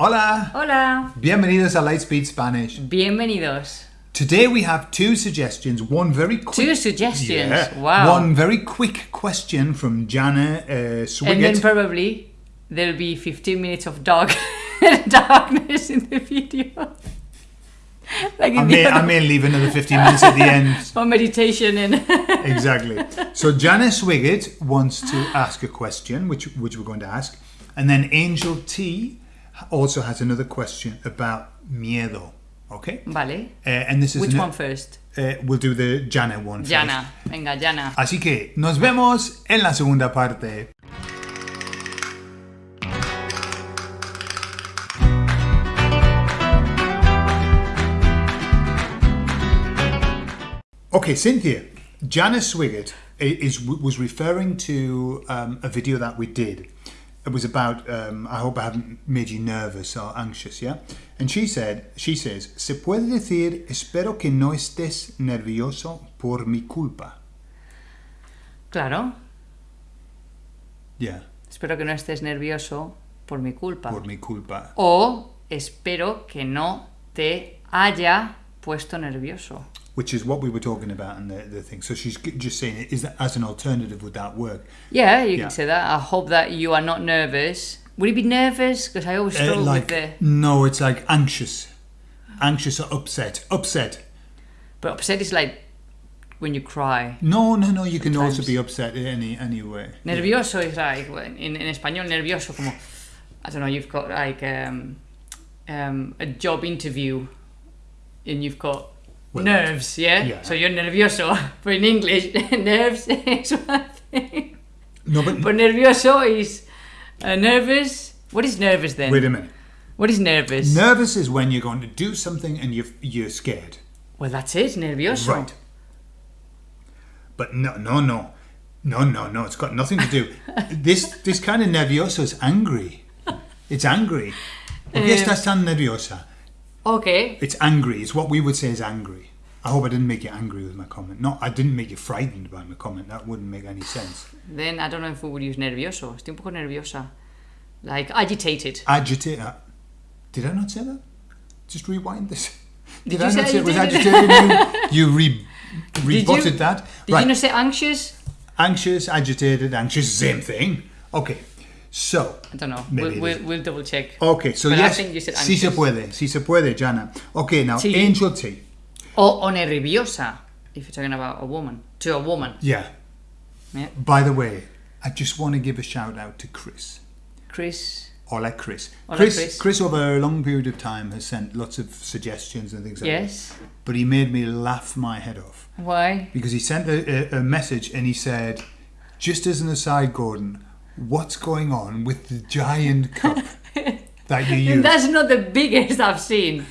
Hola! Hola. Bienvenidos a Lightspeed Spanish. Bienvenidos. Today we have two suggestions. One very quick. Two suggestions. Yeah. Wow. One very quick question from Jana uh, And then probably there'll be 15 minutes of dark darkness in the video. like I may, I may leave another 15 minutes at the end. for meditation and exactly. So Jana Swiggett wants to ask a question, which which we're going to ask, and then Angel T also has another question about miedo. Okay. Vale. Uh, and this is Which one first? uh, we'll do the Jana one. first. Jana. Venga, Jana. Así que nos vemos en la segunda parte. Okay, Cynthia, Janice Swigert is was referring to um, a video that we did. It was about. Um, I hope I haven't made you nervous or anxious, yeah. And she said, she says, se puede decir, espero que no estés nervioso por mi culpa. Claro. Yeah. Espero que no estés nervioso por mi culpa. por mi culpa. O espero que no te haya puesto nervioso. Which is what we were talking about in the, the thing. So she's just saying, is that as an alternative, would that work? Yeah, you Yeah. can say that. I hope that you are not nervous. Would you be nervous? Because I always Uh, like, with the. no, it's like anxious. Anxious or upset. Upset. But upset is like when you cry. No, no, no, you can also be upset in any, any way. Nervioso is like in, in español nervioso como I don't know you've got like um, um, a job interview and you've got Well, nerves yeah? yeah. so you're nervioso but in English nerves is one thing No, but, but nervioso is uh, nervous what is nervous then wait a minute. what is nervous Nervous is when you're going to do something and you're, you're scared. well that's it nervioso Right. But no, no, no. No, no, no. It's got nothing to do. this this kind of nervioso is angry. It's angry. ¿Por qué Eh. estás tan nerviosa? okay It's angry. It's what we would say is angry. I hope I didn't make you angry with my comment. No, I didn't make you frightened by my comment. That wouldn't make any sense. then I don't know if we would use nervioso estoy un poco nerviosa like agitated Agitate. uh, Did I not say that? Just rewind this. Did, Did I not say it was agitated? agitated? you you re, Did rebutted you- that. did right. you not say anxious Anxious, agitated, anxious, same thing. Okay. So, I don't know. We'll, we'll, we'll double check. okay, so But I yes, think you said si se puede, si se puede, Jana. Okay, now Sí. Angel T. O, o nerviosa, if you're talking about a woman. To a woman. Yeah. Yeah. By the way, I just want to give a shout out to Chris. Chris. Hola, Chris. Hola, Chris, Chris. over a long period of time has sent lots of suggestions and things like Yes. that. But he made me laugh my head off Why? because he sent a, a, a message and he said, just as an aside, Gordon, what's going on with the giant cup that you use? And that's not the biggest I've seen.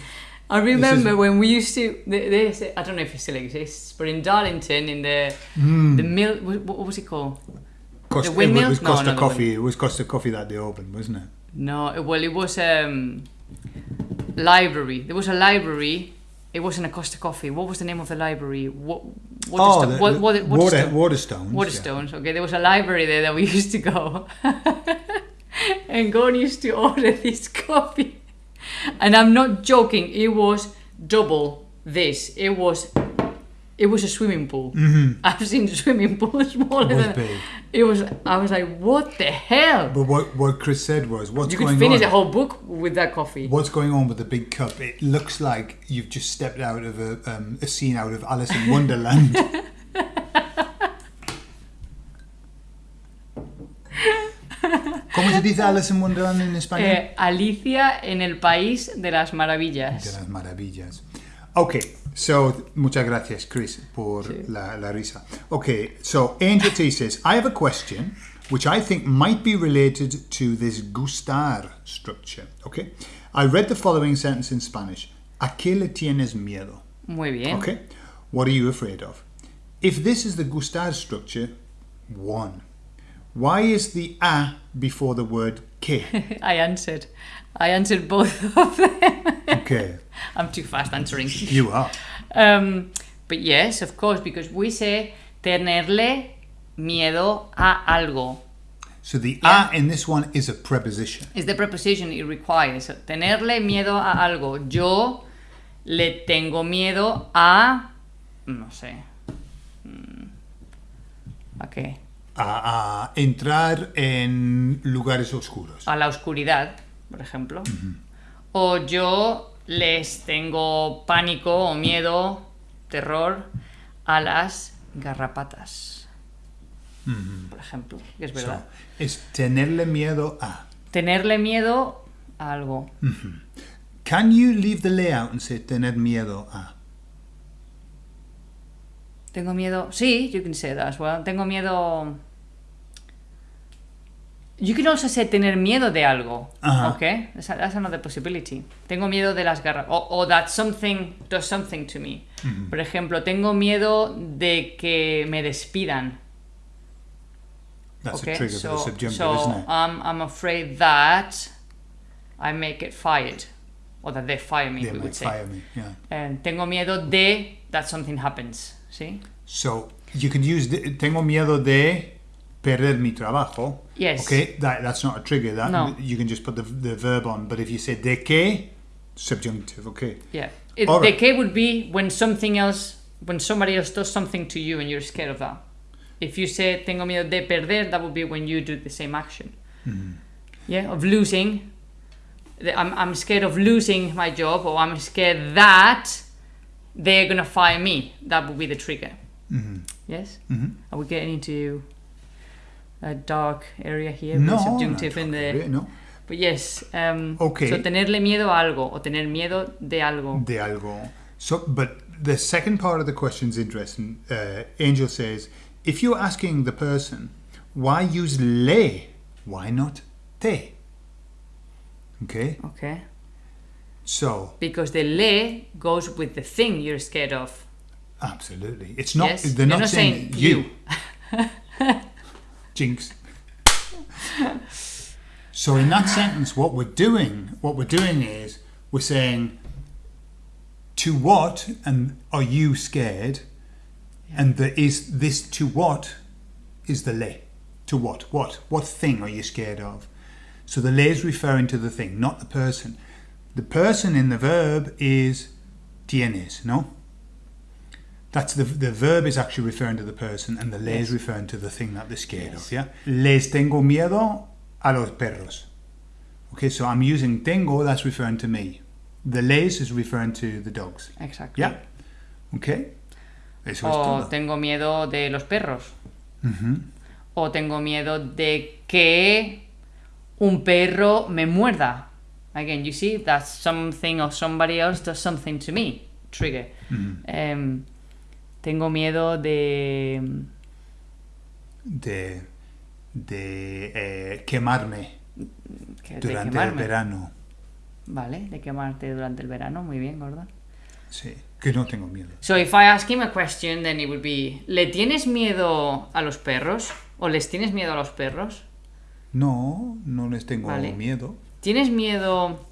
I remember is- when we used to. th- This, I don't know if it still exists, but in Darlington, in the Hmm. the mill, what, what was it called? Costa, the it was Costa the Coffee. It was Costa Coffee that they opened, wasn't it? No, well, it was um library. There was a library. It wasn't a Costa Coffee. What was the name of the library? What? Oh, the, what, the what, water, Waterstone. Waterstones. yeah. Waterstones. Okay, there was a library there that we used to go, and Gordon used to order this coffee, and I'm not joking. It was double this. It was, it was a swimming pool. Mhm. I've seen swimming pools smaller It was than. big. It was. I was like, what the hell? But what, what Chris said was, what's you going could finish on? a whole book with that coffee. What's going on with the big cup? It looks like you've just stepped out of a, um, a scene out of Alice in Wonderland. ¿Cómo se dice Alice in Wonderland en español? Eh, Alicia en el país de las De maravillas. las maravillas. Okay, so muchas gracias, Chris, por Sí. la, la risa. Okay, so Angel T says, I have a question which I think might be related to this gustar structure. Okay, I read the following sentence in Spanish: ¿A qué le tienes miedo? Muy bien. Okay, what are you afraid of? If this is the gustar structure, one. Why is the a before the word que? I answered. I answered both of them. Okay, I'm too fast answering. you are. Um, but yes, of course, because we say tenerle miedo a algo. So the Yeah. a in this one is a preposition. is the preposition it requires. Tenerle miedo a algo. Yo le tengo miedo a. No sé. Mm, ¿A entrar en lugares oscuros. A la oscuridad, por ejemplo. O yo les tengo pánico o miedo, terror a las garrapatas. Por ejemplo, que es So, verdad. es tenerle miedo a. Tenerle miedo a algo. Can you leave the layout and say tener miedo a? Tengo miedo. Sí, you can say that as well. Tengo miedo. You can also say tener miedo de algo. Ajá. Okay? That's, that's another possibility. Tengo miedo de las garras. O, o that something does something to me. Por ejemplo, tengo miedo de que me despidan. That's okay? a trigger so, for the subjunctive, so isn't it? I'm, I'm afraid that I may get fired. Or that they fire me, they we would say. fire me. Yeah. Eh, tengo miedo de that something happens. ¿Sí? So you can use the, tengo miedo de perder mi trabajo. Yes. Okay, that that's not a trigger. That No. you can just put the the verb on. But if you say de que, subjunctive. Okay. Yeah. It, right. K would be when something else, when somebody else does something to you and you're scared of that. If you say tengo miedo de perder, that would be when you do the same action. Mm-hmm. Yeah, of losing. I'm, I'm scared of losing my job, or I'm scared that they're gonna fire me. That would be the trigger. Mhm. Yes. Mhm. Are we getting into a dark area here? No, subjunctive in the. really, no. But yes. Um, Okay. So tenerle miedo a algo o tener miedo de algo. De algo. So, but the second part of the question is interesting. Uh, Angel says, if you're asking the person, why use le? Why not te? Okay. Okay. So, Because the le goes with the thing you're scared of. absolutely, it's not. yes. They're You're not, saying, you. Jinx. so in that sentence, what we're doing, what we're doing is we're saying, to what and are you scared? And there is this to what is the le. To what? What? What thing are you scared of? So the le is referring to the thing, not the person. The person in the verb is tienes, no? That's the the verb is actually referring to the person, and the le is referring to the thing that they're scared Yes. of. Yeah. Les tengo miedo a los perros. Okay, so I'm using tengo. That's referring to me. The les is referring to the dogs. Exactly. Yeah. Okay. Eso es O todo. tengo miedo de los perros. Ujú. O tengo miedo de que un perro me muerda. Again, you see, that's something or somebody else does something to me. Trigger. Em, tengo miedo de. De de eh, quemarme de durante el verano. Vale, de quemarte durante el verano. Muy bien, Gordon. Sí, que no tengo miedo. So if I ask him a question, then it would be: ¿Le tienes miedo a los perros? ¿O les tienes miedo a los perros? No, no les tengo Vale. miedo. ¿Tienes miedo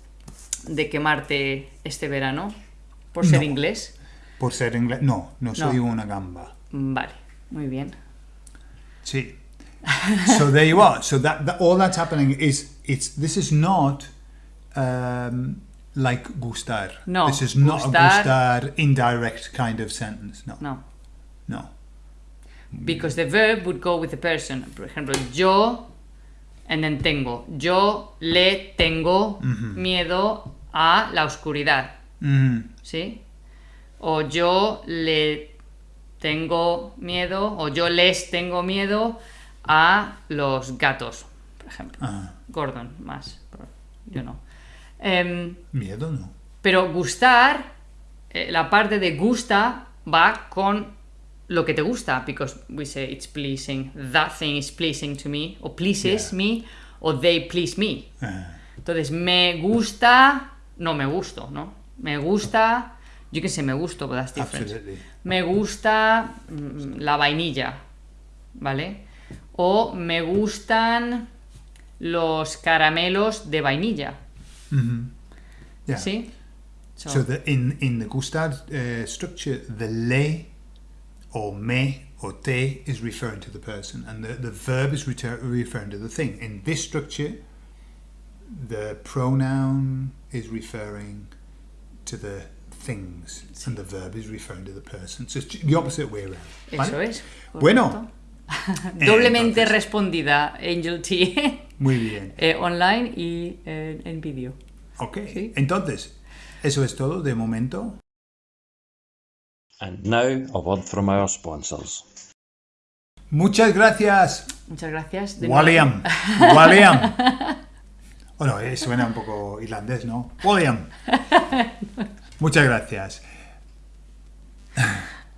de quemarte este verano? ¿Por ser No. inglés? Por ser inglés. No, no soy No. una gamba. Vale, muy bien. Sí. so there you are. So that, that all that's happening is it's this is not um, like gustar. No, This is not gustar- a gustar indirect kind of sentence. No. No. No. Because the verb would go with the person. Por ejemplo, yo and then tengo. Yo le tengo miedo a la oscuridad. ¿Sí? O yo le tengo miedo, o yo les tengo miedo a los gatos, por ejemplo. Ah, Gordon, más. Yo no. Em, miedo no. pero gustar, eh, la parte de gusta va con lo que te gusta, because we say it's pleasing, that thing is pleasing to me, o pleases Yeah. me, o they please me. Ah, Entonces, me gusta, no me gusto, ¿no? Me gusta, yo que sé, me gusto, but that's different. absolutely. Me gusta mm, la vainilla, ¿vale? O me gustan los caramelos de vainilla, Mhm. Yeah. ¿sí? So- So the, in in the gustar uh, structure, the le or me or te is referring to the person and the, the verb is referring to the thing. In this structure, the pronoun is referring to the things and the verb is referring to the person. So it's the opposite way around. Eso ¿vale? es. Bueno, Doblemente Entonces- respondida, Angel T. muy bien. Eh, online y eh, en vídeo. Ok, Sí. entonces, eso es todo de momento. And now a word from our sponsors. Muchas gracias, Muchas gracias. de William. nuevo. William. Bueno, eh, suena un poco irlandés, ¿no? William. Muchas gracias.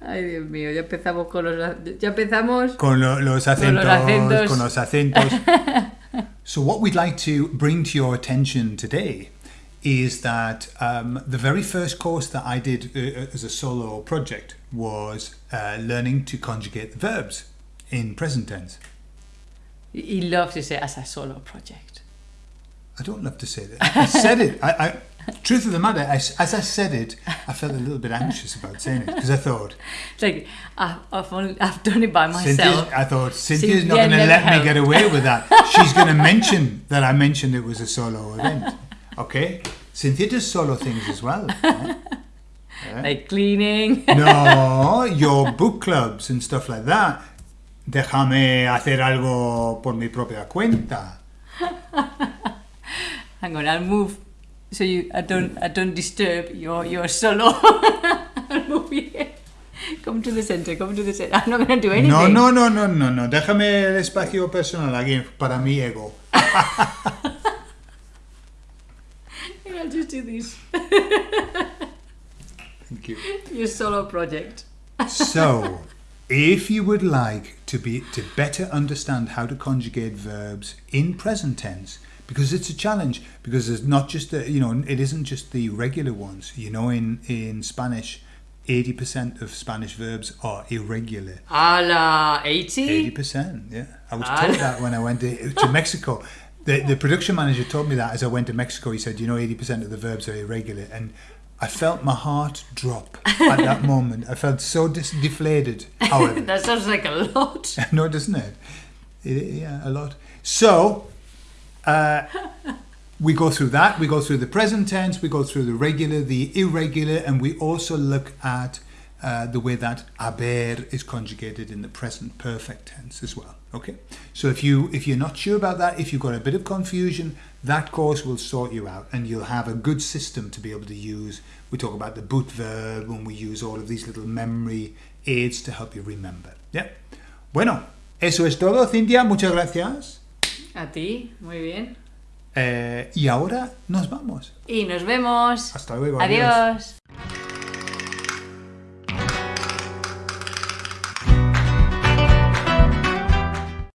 Ay, Dios mío, ya empezamos con los... Ya empezamos... Con lo- los acentos, acentos. con los acentos. so what we'd like to bring to your attention today is that um, the very first course that I did uh, as a solo project was uh, learning to conjugate the verbs in present tense. He loves to say as a solo project. I don't love to say that. I said it. I, I, truth of the matter, I, as I said it, I felt a little bit anxious about saying it because I thought, It's like, I've, I've, only, I've done it by myself. I thought Cynthia's Cynthia not going to let me get away with that. She's going to mention that I mentioned it was a solo event. Okay, Cynthia does solo things as well. eh? Like cleaning. No, your book clubs and stuff like that. Déjame hacer algo por mi propia cuenta. Hang on, I'll move so you I don't I don't disturb your your solo. I'll move here. Come to the center. Come to the center. I'm not gonna do anything. No, no, no, no, no, no. Déjame el espacio personal aquí para mi ego. Do this. Thank you. Your solo project. So, if you would like to be to better understand how to conjugate verbs in present tense, because it's a challenge, because it's not just the you know it isn't just the regular ones. You know, in in Spanish, eighty percent of Spanish verbs are irregular. A la Eighty 80? percent, yeah. I was told that when I went to, to Mexico. The, the production manager told me that as I went to Mexico. He said, "You know, eighty percent of the verbs are irregular," and I felt my heart drop at that moment. I felt so dis- deflated. However, That sounds like a lot. no, doesn't it? it? Yeah, a lot. So, uh, we go through that. We go through the present tense. We go through the regular, the irregular, and we also look at uh, the way that haber is conjugated in the present perfect tense as well. Okay. So if you if you're not sure about that, if you've got a bit of confusion, that course will sort you out, and you'll have a good system to be able to use. We talk about the boot verb, and we use all of these little memory aids to help you remember. Yeah. Bueno, eso es todo, Cintia. Muchas gracias. A ti, muy bien. Eh, y ahora nos vamos. Y nos vemos. Hasta luego. Adiós.